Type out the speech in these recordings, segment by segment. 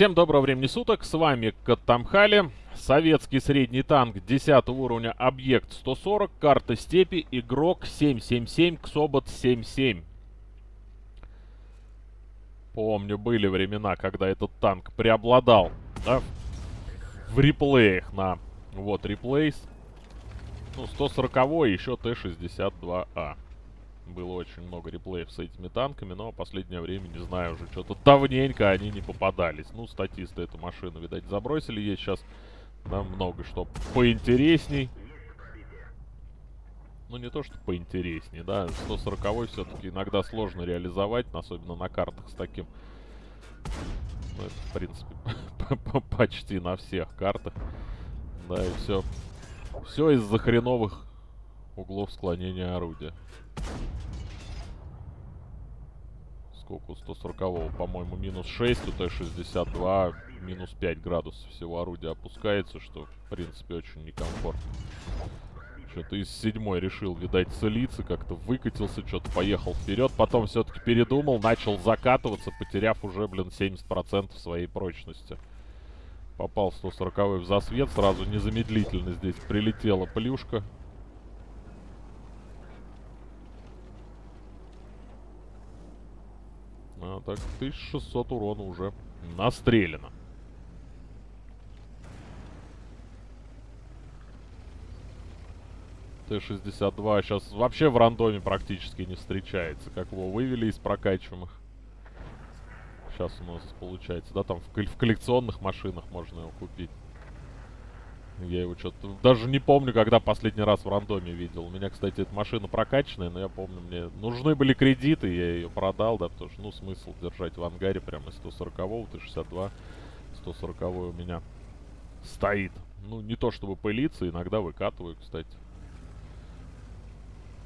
Всем доброго времени суток, с вами Каттамхали. Советский средний танк 10 уровня, объект 140, карта степи, игрок 777, Ксобот 77. Помню, были времена, когда этот танк преобладал, да, в реплеях на, вот, реплейс. Ну, 140 еще Т-62А было очень много реплеев с этими танками, но последнее время, не знаю, уже что-то давненько они не попадались. Ну, статисты эту машину, видать, забросили. Есть сейчас да, много что поинтересней. Ну, не то, что поинтересней, да. 140 все-таки иногда сложно реализовать, особенно на картах с таким... Ну, это, в принципе, почти на всех картах. Да, и все. Все из-за хреновых углов склонения орудия. Сколько у 140 по-моему, минус 6, у Т-62 минус 5 градусов всего орудия опускается, что, в принципе, очень некомфортно. Что-то из седьмой решил, видать, целиться, как-то выкатился, что-то поехал вперед. Потом все-таки передумал, начал закатываться, потеряв уже, блин, 70% своей прочности. Попал 140 в засвет, сразу незамедлительно здесь прилетела плюшка. Так, 1600 урона уже настреляно. Т-62 сейчас вообще в рандоме практически не встречается. Как его вывели из прокачиваемых. Сейчас у нас получается, да, там в, в коллекционных машинах можно его купить. Я его что-то... Даже не помню, когда последний раз в рандоме видел. У меня, кстати, эта машина прокачанная, но я помню, мне нужны были кредиты, я ее продал, да, потому что, ну, смысл держать в ангаре прямо из 140-го, Т-62. 140 у меня стоит. Ну, не то чтобы пылиться, иногда выкатываю, кстати.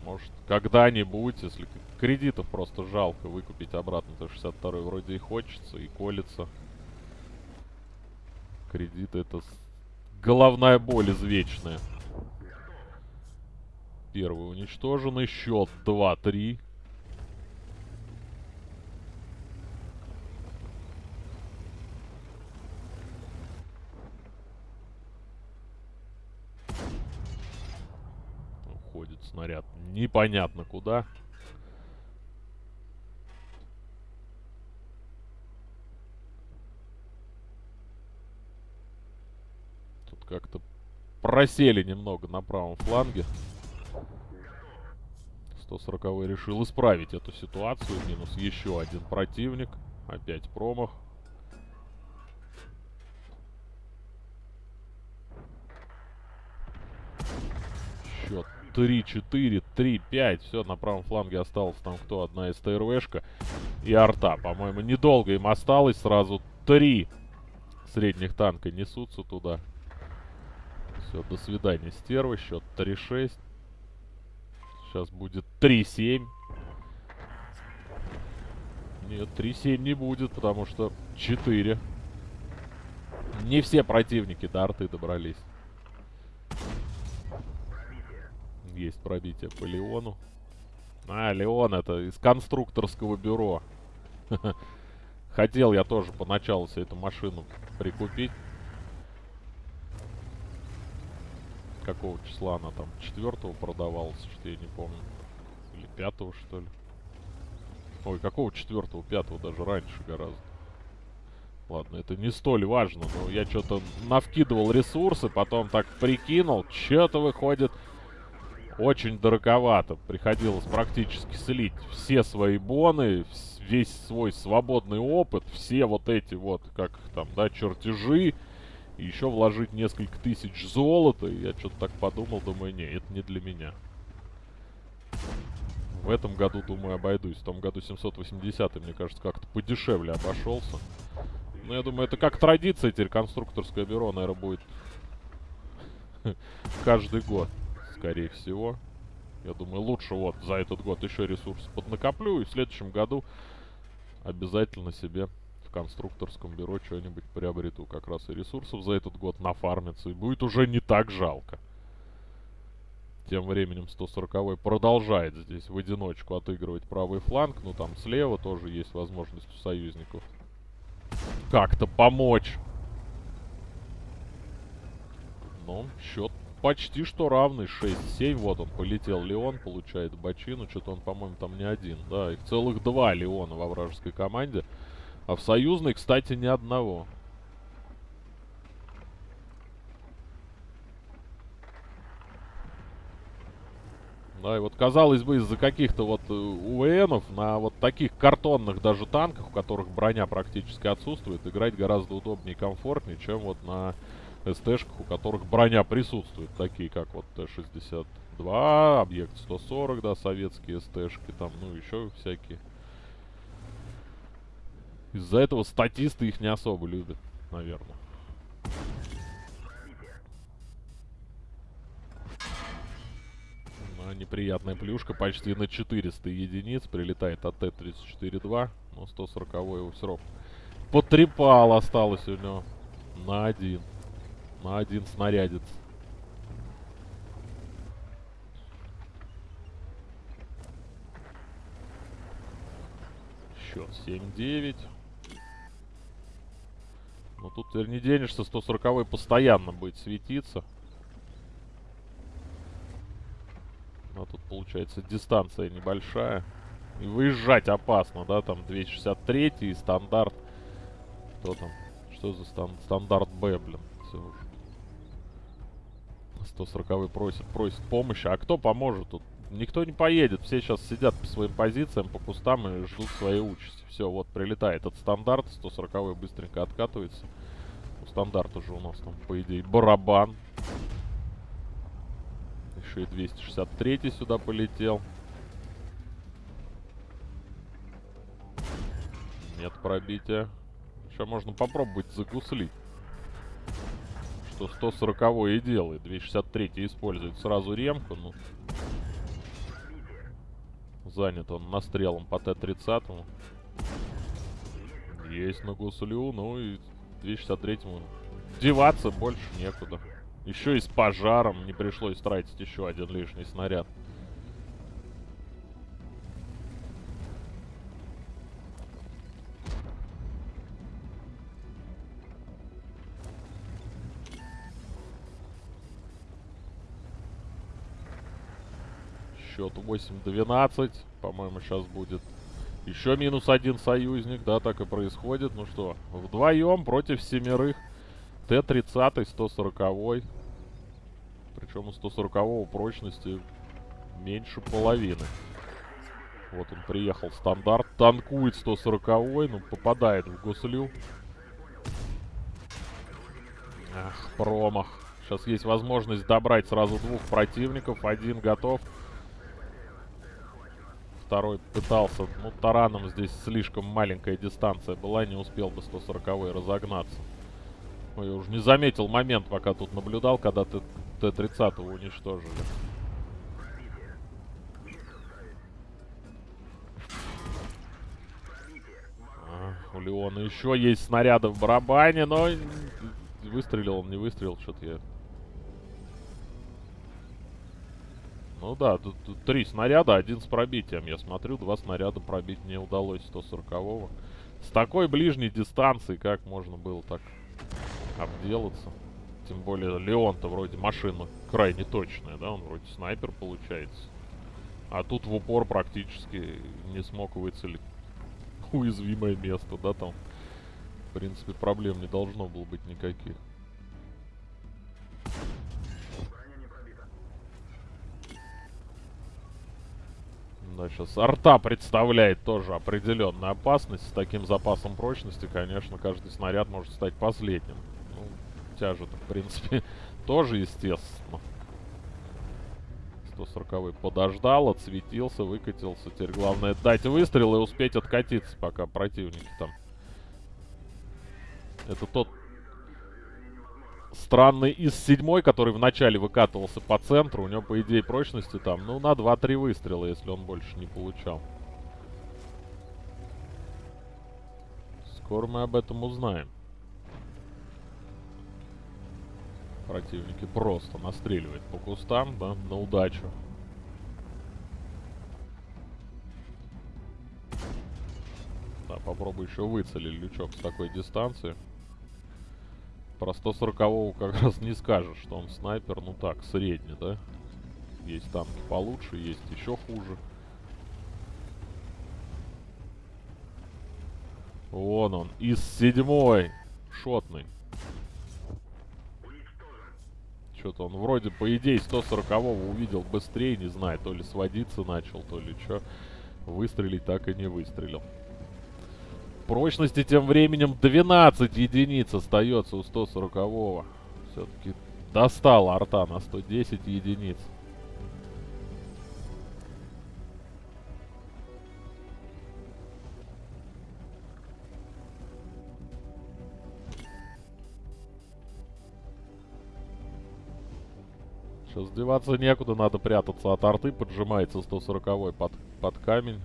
Может, когда-нибудь, если кредитов просто жалко выкупить обратно, то 62 вроде и хочется, и колется. Кредиты это головная боль извечная. Первый уничтоженный. Счет 2-3. Уходит снаряд непонятно куда. Как-то просели немного на правом фланге. 140 решил исправить эту ситуацию. Минус еще один противник. Опять промах. Счет 3-4, 3-5. Все, на правом фланге осталось там кто? Одна СТРВшка и арта. По-моему, недолго им осталось. Сразу три средних танка несутся туда. Все, до свидания, стерва. Счет 3-6. Сейчас будет 3-7. Нет, 3-7 не будет, потому что 4. Не все противники до арты добрались. Есть пробитие по Леону. А, Леон это из конструкторского бюро. Хотел я тоже поначалу себе эту машину прикупить. Какого числа она там? Четвертого продавалась, что я не помню. Или пятого, что ли? Ой, какого четвертого? Пятого даже раньше гораздо. Ладно, это не столь важно, но я что-то навкидывал ресурсы, потом так прикинул, что-то выходит очень дороговато. Приходилось практически слить все свои боны, весь свой свободный опыт, все вот эти вот, как там, да, чертежи, еще вложить несколько тысяч золота. И я что-то так подумал, думаю, не, это не для меня. В этом году, думаю, обойдусь. В том году 780 мне кажется, как-то подешевле обошелся. Но я думаю, это как традиция теперь конструкторское бюро, наверное, будет каждый год, скорее всего. Я думаю, лучше вот за этот год еще ресурсы поднакоплю, и в следующем году обязательно себе конструкторском бюро что-нибудь приобрету. Как раз и ресурсов за этот год нафармится. И будет уже не так жалко. Тем временем 140 продолжает здесь в одиночку отыгрывать правый фланг. Ну там слева тоже есть возможность у союзников как-то помочь. Ну, счет почти что равный. 6-7. Вот он полетел. Леон получает бочину. Что-то он, по-моему, там не один. Да, их целых два Леона во вражеской команде. А в союзной, кстати, ни одного. Да, и вот казалось бы, из-за каких-то вот э, УВНов на вот таких картонных даже танках, у которых броня практически отсутствует, играть гораздо удобнее и комфортнее, чем вот на СТшках, у которых броня присутствует, такие как вот Т-62, Объект 140, да, советские СТшки, там, ну, еще всякие. Из-за этого статисты их не особо любят, наверное. Ну, неприятная плюшка почти на 400 единиц. Прилетает от Т-34-2. Но 140 его все равно потрепал осталось у него. На один. На один снарядец. Счет 7-9. Ну тут теперь не денешься, 140 постоянно будет светиться. А тут получается дистанция небольшая. И выезжать опасно, да, там 263 и стандарт. Кто там? Что за стан стандарт Б, блин? Все уже. 140 просит, просит помощи. А кто поможет тут? Никто не поедет. Все сейчас сидят по своим позициям, по кустам и ждут своей участи. Все, вот прилетает от стандарта. 140 быстренько откатывается. У стандарта же у нас там, по идее, барабан. Еще и 263 сюда полетел. Нет пробития. Еще можно попробовать загуслить. Что 140 и делает. 263 использует сразу ремку. Ну, занят он настрелом по Т-30. Есть на гуслю. Ну и 263 деваться больше некуда. Еще и с пожаром не пришлось тратить еще один лишний снаряд. 8-12. По-моему, сейчас будет еще минус один союзник. Да, так и происходит. Ну что, вдвоем против семерых. Т-30, 140. Причем у 140 прочности меньше половины. Вот он приехал стандарт. Танкует 140 ну попадает в гуслю. Ах, промах. Сейчас есть возможность добрать сразу двух противников. Один готов. Второй пытался. Ну, тараном здесь слишком маленькая дистанция была. Не успел бы 140 разогнаться. Ой, я уже не заметил момент, пока тут наблюдал, когда ты Т-30 уничтожили. А, у Леона еще есть снаряды в барабане, но выстрелил он, не выстрелил, что-то я... Ну да, тут, тут три снаряда, один с пробитием. Я смотрю, два снаряда пробить не удалось 140-го. С такой ближней дистанции как можно было так обделаться. Тем более Леон-то вроде машина крайне точная, да? Он вроде снайпер получается. А тут в упор практически не смог выцелить уязвимое место, да, там. В принципе, проблем не должно было быть никаких. Да, сейчас арта представляет тоже определенную опасность. С таким запасом прочности, конечно, каждый снаряд может стать последним тяжет, в принципе, тоже естественно. 140 подождал, отсветился, выкатился. Теперь главное дать выстрел и успеть откатиться, пока противники там. Это тот странный из седьмой, который вначале выкатывался по центру. У него, по идее, прочности там, ну, на 2-3 выстрела, если он больше не получал. Скоро мы об этом узнаем. Противники просто настреливают по кустам, да, на удачу. Да, попробуй еще выцелить лючок с такой дистанции. Про 140-го как раз не скажешь, что он снайпер, ну так, средний, да? Есть танки получше, есть еще хуже. Вон он, из седьмой. Шотный. Что-то он вроде, по идее, 140-го увидел быстрее, не знаю, то ли сводиться начал, то ли что. Выстрелить так и не выстрелил. Прочности тем временем 12 единиц остается у 140-го. Все-таки достал арта на 110 единиц. Сейчас деваться некуда, надо прятаться от арты. Поджимается 140 под, под камень.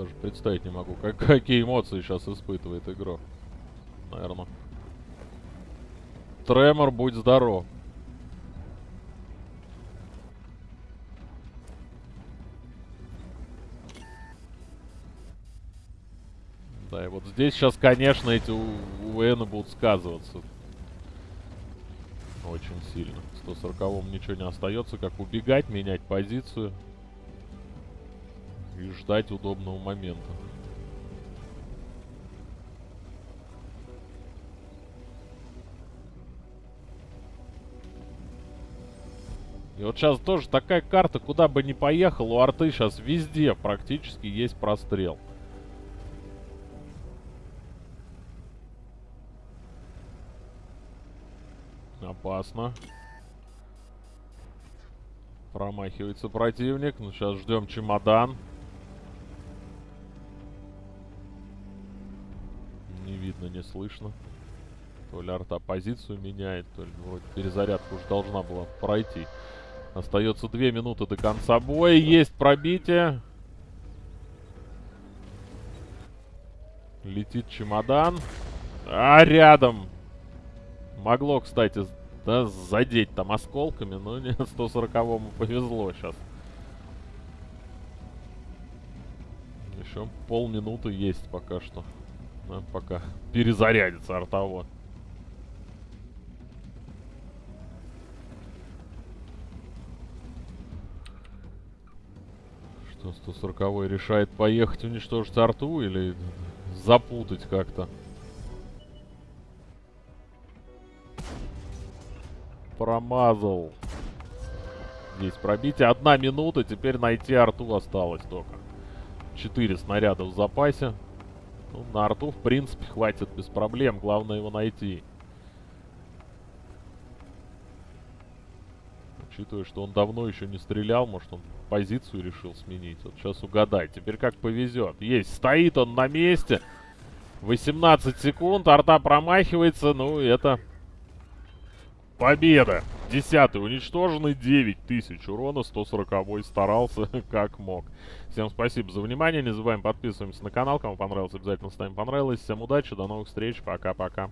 Даже представить не могу, как, какие эмоции сейчас испытывает игрок. Наверное. Тремор, будь здоров. Да, и вот здесь сейчас, конечно, эти УВН будут сказываться. Очень сильно. 140-м ничего не остается, как убегать, менять позицию. И ждать удобного момента. И вот сейчас тоже такая карта, куда бы ни поехал, у арты сейчас везде практически есть прострел. Опасно. Промахивается противник. Ну, сейчас ждем чемодан. Видно, не слышно. То ли арта позицию меняет, то ли вроде перезарядка уже должна была пройти. Остается две минуты до конца боя. Есть пробитие. Летит чемодан. А рядом Могло, кстати, да, задеть там осколками, но не 140-му повезло сейчас. Еще полминуты есть пока что. Да, пока перезарядится артовод. Что, 140 решает поехать уничтожить арту или запутать как-то? Промазал. Здесь пробитие. Одна минута. Теперь найти арту осталось только. Четыре снаряда в запасе. Ну, на арту, в принципе, хватит без проблем. Главное его найти. Учитывая, что он давно еще не стрелял, может, он позицию решил сменить. Вот сейчас угадай. Теперь как повезет. Есть. Стоит он на месте. 18 секунд. Арта промахивается. Ну, это Победа! Десятый уничтоженный, 9000 урона, 140 старался как мог. Всем спасибо за внимание, не забываем подписываемся на канал, кому понравилось, обязательно ставим понравилось. Всем удачи, до новых встреч, пока-пока.